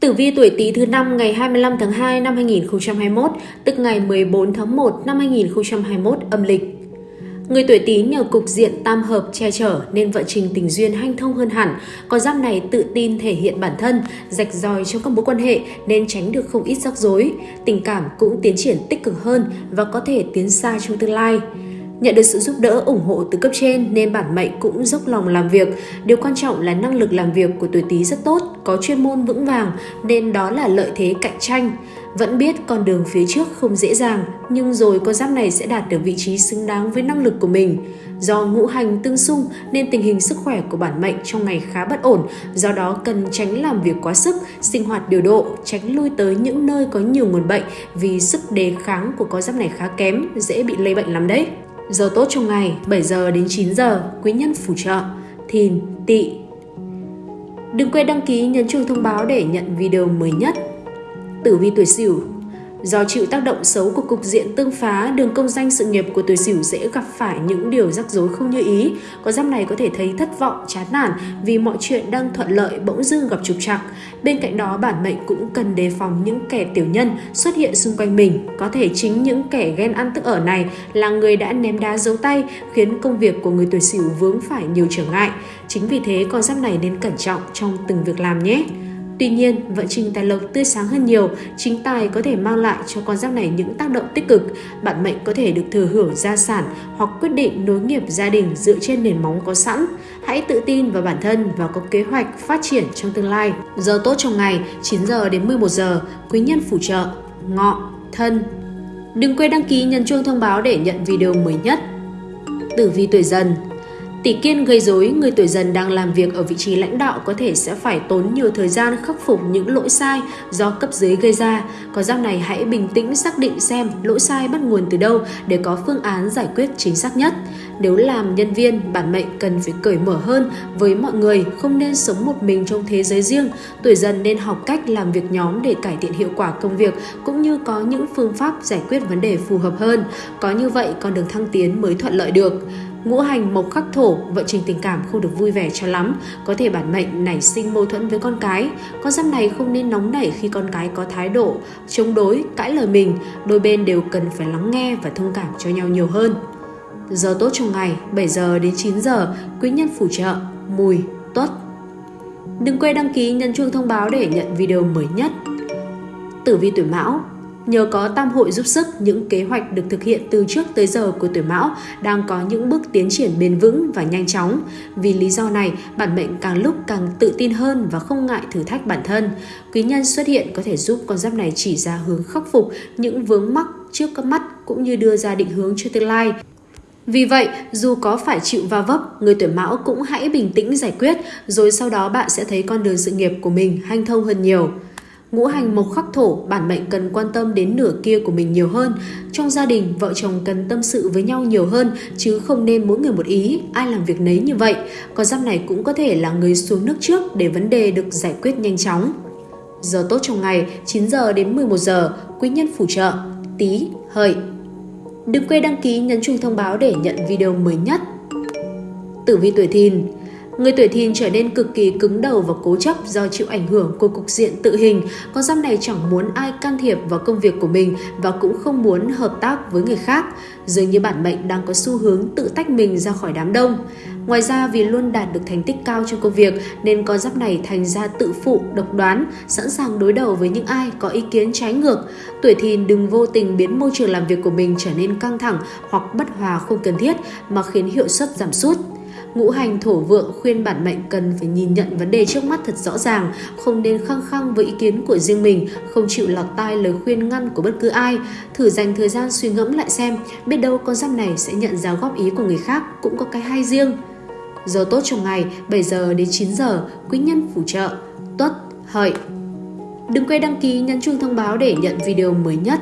Tử vi tuổi Tý thứ năm ngày 25 tháng 2 năm 2021, tức ngày 14 tháng 1 năm 2021 âm lịch. Người tuổi Tý nhờ cục diện tam hợp che chở nên vận trình tình duyên hanh thông hơn hẳn. Có giáp này tự tin thể hiện bản thân, rạch ròi trong các mối quan hệ nên tránh được không ít rắc rối. Tình cảm cũng tiến triển tích cực hơn và có thể tiến xa trong tương lai. Nhận được sự giúp đỡ ủng hộ từ cấp trên nên bản mệnh cũng dốc lòng làm việc. Điều quan trọng là năng lực làm việc của tuổi Tý rất tốt, có chuyên môn vững vàng nên đó là lợi thế cạnh tranh. Vẫn biết con đường phía trước không dễ dàng, nhưng rồi con giáp này sẽ đạt được vị trí xứng đáng với năng lực của mình. Do ngũ hành tương xung nên tình hình sức khỏe của bản mệnh trong ngày khá bất ổn, do đó cần tránh làm việc quá sức, sinh hoạt điều độ, tránh lui tới những nơi có nhiều nguồn bệnh vì sức đề kháng của con giáp này khá kém, dễ bị lây bệnh lắm đấy. Giờ tốt trong ngày 7 giờ đến 9 giờ, quý nhân phù trợ, thìn, tỵ. Đừng quên đăng ký nhấn chuông thông báo để nhận video mới nhất. Tử vi tuổi Sửu Do chịu tác động xấu của cục diện tương phá, đường công danh sự nghiệp của tuổi Sửu dễ gặp phải những điều rắc rối không như ý. Con giáp này có thể thấy thất vọng, chán nản vì mọi chuyện đang thuận lợi bỗng dưng gặp trục trặc. Bên cạnh đó, bản mệnh cũng cần đề phòng những kẻ tiểu nhân xuất hiện xung quanh mình. Có thể chính những kẻ ghen ăn tức ở này là người đã ném đá giấu tay, khiến công việc của người tuổi Sửu vướng phải nhiều trở ngại. Chính vì thế, con giáp này nên cẩn trọng trong từng việc làm nhé. Tuy nhiên, vận trình tài lộc tươi sáng hơn nhiều, chính tài có thể mang lại cho con giáp này những tác động tích cực. Bạn mệnh có thể được thừa hưởng gia sản hoặc quyết định nối nghiệp gia đình dựa trên nền móng có sẵn. Hãy tự tin vào bản thân và có kế hoạch phát triển trong tương lai. Giờ tốt trong ngày 9 giờ đến 11 giờ, quý nhân phù trợ, ngọ, thân. Đừng quên đăng ký nhấn chuông thông báo để nhận video mới nhất. Tử vi tuổi dần Tỷ kiên gây rối, người tuổi dần đang làm việc ở vị trí lãnh đạo có thể sẽ phải tốn nhiều thời gian khắc phục những lỗi sai do cấp dưới gây ra. Có giao này hãy bình tĩnh xác định xem lỗi sai bắt nguồn từ đâu để có phương án giải quyết chính xác nhất. Nếu làm nhân viên, bản mệnh cần phải cởi mở hơn với mọi người, không nên sống một mình trong thế giới riêng. Tuổi dần nên học cách làm việc nhóm để cải thiện hiệu quả công việc cũng như có những phương pháp giải quyết vấn đề phù hợp hơn. Có như vậy con đường thăng tiến mới thuận lợi được. Ngũ hành mộc khắc thổ, vận trình tình cảm không được vui vẻ cho lắm, có thể bản mệnh nảy sinh mâu thuẫn với con cái. Con giáp này không nên nóng nảy khi con cái có thái độ chống đối, cãi lời mình, đôi bên đều cần phải lắng nghe và thông cảm cho nhau nhiều hơn. Giờ tốt trong ngày 7 giờ đến 9 giờ, quý nhân phù trợ, mùi, tuất. Đừng quên đăng ký nhấn chuông thông báo để nhận video mới nhất. Tử vi tuổi Mão Nhờ có tam hội giúp sức, những kế hoạch được thực hiện từ trước tới giờ của tuổi mão đang có những bước tiến triển bền vững và nhanh chóng. Vì lý do này, bản mệnh càng lúc càng tự tin hơn và không ngại thử thách bản thân. Quý nhân xuất hiện có thể giúp con giáp này chỉ ra hướng khắc phục những vướng mắc trước các mắt cũng như đưa ra định hướng cho tương lai. Vì vậy, dù có phải chịu va vấp, người tuổi mão cũng hãy bình tĩnh giải quyết, rồi sau đó bạn sẽ thấy con đường sự nghiệp của mình hanh thông hơn nhiều. Ngũ hành mộc khắc thổ, bản mệnh cần quan tâm đến nửa kia của mình nhiều hơn. Trong gia đình, vợ chồng cần tâm sự với nhau nhiều hơn, chứ không nên mỗi người một ý, ai làm việc nấy như vậy. Còn giáp này cũng có thể là người xuống nước trước để vấn đề được giải quyết nhanh chóng. Giờ tốt trong ngày 9 giờ đến 11 giờ, quý nhân phù trợ, tí, hợi. Đừng quên đăng ký nhấn chuông thông báo để nhận video mới nhất. Tử vi tuổi thìn Người tuổi thìn trở nên cực kỳ cứng đầu và cố chấp do chịu ảnh hưởng của cục diện tự hình. Con giáp này chẳng muốn ai can thiệp vào công việc của mình và cũng không muốn hợp tác với người khác. Dường như bản mệnh đang có xu hướng tự tách mình ra khỏi đám đông. Ngoài ra vì luôn đạt được thành tích cao trong công việc nên con giáp này thành ra tự phụ, độc đoán, sẵn sàng đối đầu với những ai có ý kiến trái ngược. Tuổi thìn đừng vô tình biến môi trường làm việc của mình trở nên căng thẳng hoặc bất hòa không cần thiết mà khiến hiệu suất giảm sút. Ngũ hành thổ vượng khuyên bản mệnh cần phải nhìn nhận vấn đề trước mắt thật rõ ràng, không nên khăng khăng với ý kiến của riêng mình, không chịu lọt tai lời khuyên ngăn của bất cứ ai. Thử dành thời gian suy ngẫm lại xem, biết đâu con giáp này sẽ nhận ra góp ý của người khác cũng có cái hay riêng. Giờ tốt trong ngày 7 giờ đến 9 giờ, quý nhân phù trợ, tuất, hợi. Đừng quên đăng ký nhấn chuông thông báo để nhận video mới nhất.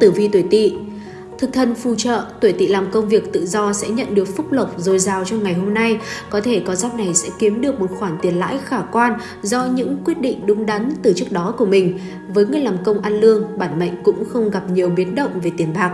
Tử vi tuổi tỵ Thực thân phù trợ, tuổi tỵ làm công việc tự do sẽ nhận được phúc lộc dồi dào trong ngày hôm nay. Có thể con giáp này sẽ kiếm được một khoản tiền lãi khả quan do những quyết định đúng đắn từ trước đó của mình. Với người làm công ăn lương, bản mệnh cũng không gặp nhiều biến động về tiền bạc.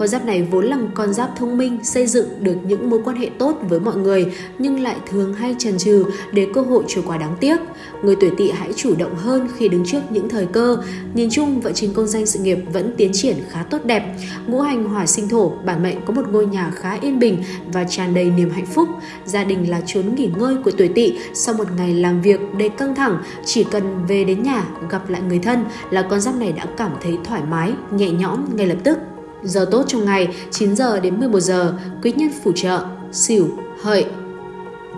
Con giáp này vốn là con giáp thông minh, xây dựng được những mối quan hệ tốt với mọi người nhưng lại thường hay chần chừ để cơ hội trôi qua đáng tiếc. Người tuổi tỵ hãy chủ động hơn khi đứng trước những thời cơ. Nhìn chung, vận trình công danh sự nghiệp vẫn tiến triển khá tốt đẹp. Ngũ hành hỏa sinh thổ, bản mệnh có một ngôi nhà khá yên bình và tràn đầy niềm hạnh phúc. Gia đình là chốn nghỉ ngơi của tuổi tỵ sau một ngày làm việc đầy căng thẳng, chỉ cần về đến nhà gặp lại người thân là con giáp này đã cảm thấy thoải mái, nhẹ nhõm ngay lập tức. Giờ tốt trong ngày 9 giờ đến 11 giờ, quý nhân phù trợ, xỉu, hợi.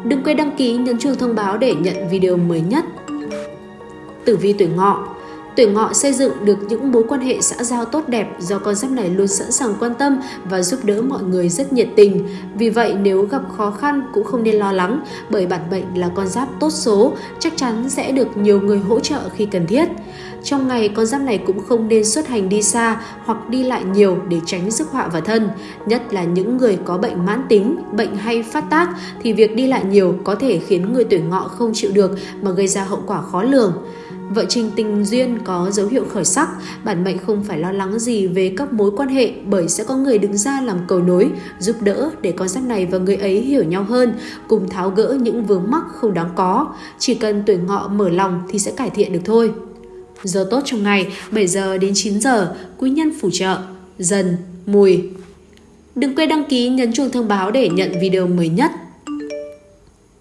Đừng quên đăng ký nhấn chuông thông báo để nhận video mới nhất. Tử vi tuổi ngọ Tuổi ngọ xây dựng được những mối quan hệ xã giao tốt đẹp do con giáp này luôn sẵn sàng quan tâm và giúp đỡ mọi người rất nhiệt tình. Vì vậy nếu gặp khó khăn cũng không nên lo lắng bởi bản mệnh là con giáp tốt số, chắc chắn sẽ được nhiều người hỗ trợ khi cần thiết. Trong ngày, con giáp này cũng không nên xuất hành đi xa hoặc đi lại nhiều để tránh sức họa vào thân. Nhất là những người có bệnh mãn tính, bệnh hay phát tác thì việc đi lại nhiều có thể khiến người tuổi ngọ không chịu được mà gây ra hậu quả khó lường. Vợ trình tình duyên có dấu hiệu khởi sắc, bản mệnh không phải lo lắng gì về các mối quan hệ bởi sẽ có người đứng ra làm cầu nối, giúp đỡ để con giáp này và người ấy hiểu nhau hơn, cùng tháo gỡ những vướng mắc không đáng có. Chỉ cần tuổi ngọ mở lòng thì sẽ cải thiện được thôi. Giờ tốt trong ngày 7 giờ đến 9 giờ, quý nhân phù trợ, dần, mùi. Đừng quên đăng ký nhấn chuông thông báo để nhận video mới nhất.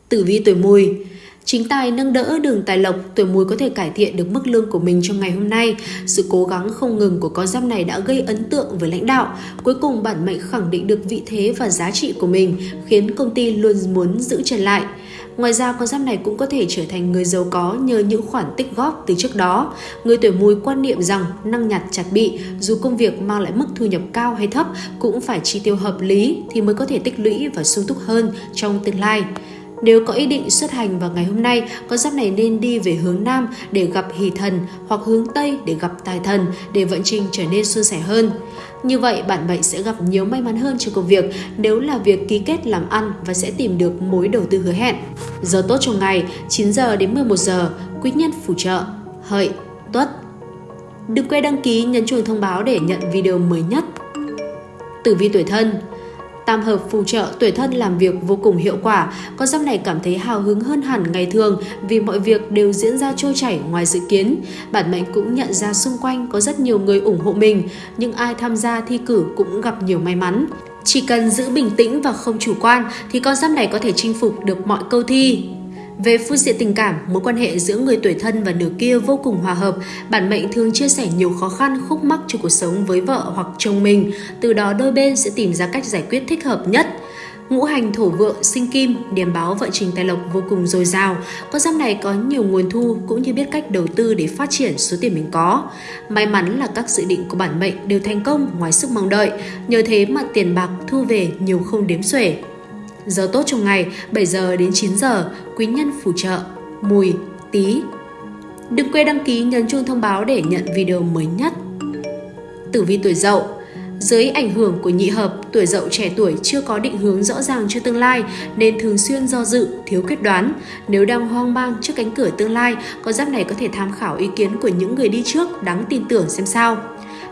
Tử vi tuổi mùi Chính tài nâng đỡ đường tài lộc, tuổi mùi có thể cải thiện được mức lương của mình trong ngày hôm nay. Sự cố gắng không ngừng của con giáp này đã gây ấn tượng với lãnh đạo. Cuối cùng bản mệnh khẳng định được vị thế và giá trị của mình, khiến công ty luôn muốn giữ chân lại. Ngoài ra, con giáp này cũng có thể trở thành người giàu có nhờ những khoản tích góp từ trước đó. Người tuổi mùi quan niệm rằng năng nhặt chặt bị, dù công việc mang lại mức thu nhập cao hay thấp cũng phải chi tiêu hợp lý thì mới có thể tích lũy và sung túc hơn trong tương lai. Nếu có ý định xuất hành vào ngày hôm nay, con giáp này nên đi về hướng Nam để gặp hỷ thần hoặc hướng Tây để gặp tài thần để vận trình trở nên suôn sẻ hơn. Như vậy, bạn mệnh sẽ gặp nhiều may mắn hơn trong công việc nếu là việc ký kết làm ăn và sẽ tìm được mối đầu tư hứa hẹn. Giờ tốt trong ngày 9 giờ đến 11 giờ, quý nhân phù trợ, hợi, tuất. Đừng quên đăng ký nhấn chuông thông báo để nhận video mới nhất. Tử vi tuổi thân Tam hợp phù trợ tuổi thân làm việc vô cùng hiệu quả, con giáp này cảm thấy hào hứng hơn hẳn ngày thường vì mọi việc đều diễn ra trôi chảy ngoài dự kiến. Bản mệnh cũng nhận ra xung quanh có rất nhiều người ủng hộ mình, nhưng ai tham gia thi cử cũng gặp nhiều may mắn. Chỉ cần giữ bình tĩnh và không chủ quan thì con giáp này có thể chinh phục được mọi câu thi. Về phương diện tình cảm, mối quan hệ giữa người tuổi thân và nửa kia vô cùng hòa hợp. Bản mệnh thường chia sẻ nhiều khó khăn, khúc mắc trong cuộc sống với vợ hoặc chồng mình. Từ đó đôi bên sẽ tìm ra cách giải quyết thích hợp nhất. Ngũ hành thổ vượng sinh kim, điểm báo vận trình tài lộc vô cùng dồi dào. Con giáp này có nhiều nguồn thu cũng như biết cách đầu tư để phát triển số tiền mình có. May mắn là các dự định của bản mệnh đều thành công ngoài sức mong đợi. Nhờ thế mà tiền bạc thu về nhiều không đếm xuể. Giờ tốt trong ngày 7 giờ đến 9 giờ, quý nhân phù trợ, mùi, tí. Đừng quên đăng ký nhấn chuông thông báo để nhận video mới nhất. Tử vi tuổi dậu dưới ảnh hưởng của nhị hợp, tuổi dậu trẻ tuổi chưa có định hướng rõ ràng cho tương lai nên thường xuyên do dự, thiếu quyết đoán. Nếu đang hoang mang trước cánh cửa tương lai, con giáp này có thể tham khảo ý kiến của những người đi trước đáng tin tưởng xem sao.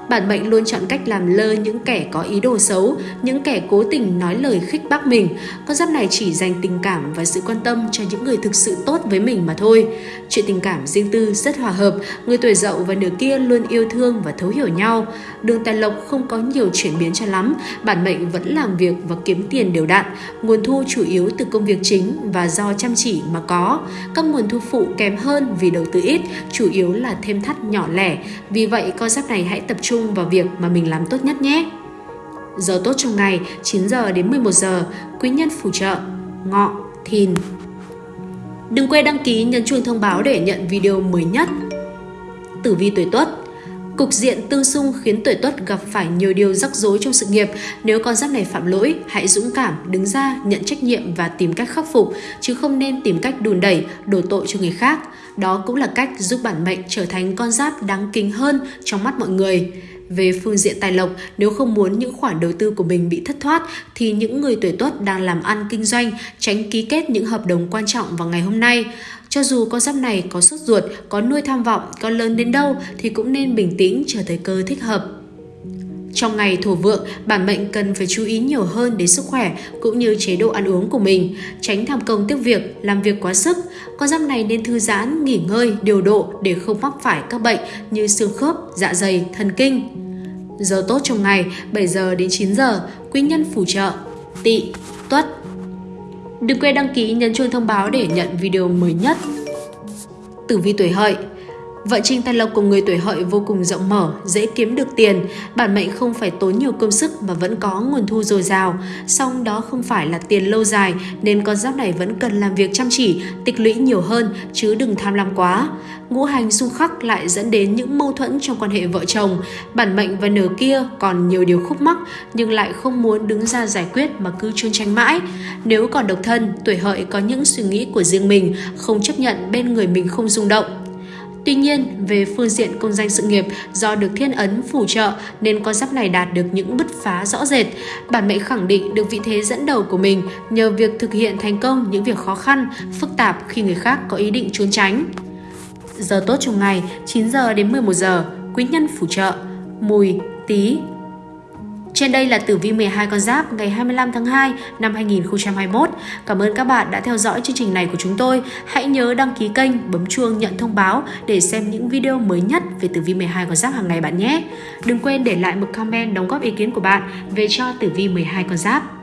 Bản mệnh luôn chọn cách làm lơ những kẻ có ý đồ xấu, những kẻ cố tình nói lời khích bác mình. Con giáp này chỉ dành tình cảm và sự quan tâm cho những người thực sự tốt với mình mà thôi. Chuyện tình cảm riêng tư rất hòa hợp, người tuổi dậu và nửa kia luôn yêu thương và thấu hiểu nhau. Đường tài lộc không có nhiều chuyển biến cho lắm, bản mệnh vẫn làm việc và kiếm tiền đều đặn. Nguồn thu chủ yếu từ công việc chính và do chăm chỉ mà có. Các nguồn thu phụ kém hơn vì đầu tư ít, chủ yếu là thêm thắt nhỏ lẻ. Vì vậy, con giáp này hãy tập trung trung vào việc mà mình làm tốt nhất nhé. Giờ tốt trong ngày 9 giờ đến 11 giờ, quý nhân phù trợ, ngọ, thìn. Đừng quên đăng ký nhấn chuông thông báo để nhận video mới nhất. Tử vi tuổi tuất Cục diện tương xung khiến tuổi tuất gặp phải nhiều điều rắc rối trong sự nghiệp. Nếu con giáp này phạm lỗi, hãy dũng cảm, đứng ra, nhận trách nhiệm và tìm cách khắc phục, chứ không nên tìm cách đùn đẩy, đổ tội cho người khác. Đó cũng là cách giúp bản mệnh trở thành con giáp đáng kính hơn trong mắt mọi người. Về phương diện tài lộc, nếu không muốn những khoản đầu tư của mình bị thất thoát thì những người tuổi tuất đang làm ăn kinh doanh tránh ký kết những hợp đồng quan trọng vào ngày hôm nay. Cho dù con giáp này có sốt ruột, có nuôi tham vọng, có lớn đến đâu thì cũng nên bình tĩnh chờ thời cơ thích hợp. Trong ngày thổ vượng, bản mệnh cần phải chú ý nhiều hơn đến sức khỏe cũng như chế độ ăn uống của mình, tránh tham công tiếc việc, làm việc quá sức. Con giáp này nên thư giãn, nghỉ ngơi, điều độ để không mắc phải các bệnh như xương khớp, dạ dày, thần kinh. Giờ tốt trong ngày 7 giờ đến 9 giờ, quý nhân phù trợ, tỵ, tuất. Đừng quên đăng ký nhấn chuông thông báo để nhận video mới nhất. Tử vi tuổi hợi vợ trình tài lộc của người tuổi hợi vô cùng rộng mở, dễ kiếm được tiền, bản mệnh không phải tốn nhiều công sức mà vẫn có nguồn thu dồi dào. Song đó không phải là tiền lâu dài nên con giáp này vẫn cần làm việc chăm chỉ, tích lũy nhiều hơn chứ đừng tham lam quá. Ngũ hành xung khắc lại dẫn đến những mâu thuẫn trong quan hệ vợ chồng. Bản mệnh và nửa kia còn nhiều điều khúc mắc nhưng lại không muốn đứng ra giải quyết mà cứ chôn tranh mãi. Nếu còn độc thân, tuổi hợi có những suy nghĩ của riêng mình, không chấp nhận bên người mình không rung động Tuy nhiên, về phương diện công danh sự nghiệp, do được thiên ấn phù trợ nên con giáp này đạt được những bứt phá rõ rệt. Bản mệnh khẳng định được vị thế dẫn đầu của mình nhờ việc thực hiện thành công những việc khó khăn, phức tạp khi người khác có ý định trốn tránh. Giờ tốt trong ngày 9 giờ đến 11 giờ, quý nhân phù trợ, mùi, tí, trên đây là tử vi 12 con giáp ngày 25 tháng 2 năm 2021. Cảm ơn các bạn đã theo dõi chương trình này của chúng tôi. Hãy nhớ đăng ký kênh, bấm chuông nhận thông báo để xem những video mới nhất về tử vi 12 con giáp hàng ngày bạn nhé. Đừng quên để lại một comment đóng góp ý kiến của bạn về cho tử vi 12 con giáp.